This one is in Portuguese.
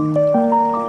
Música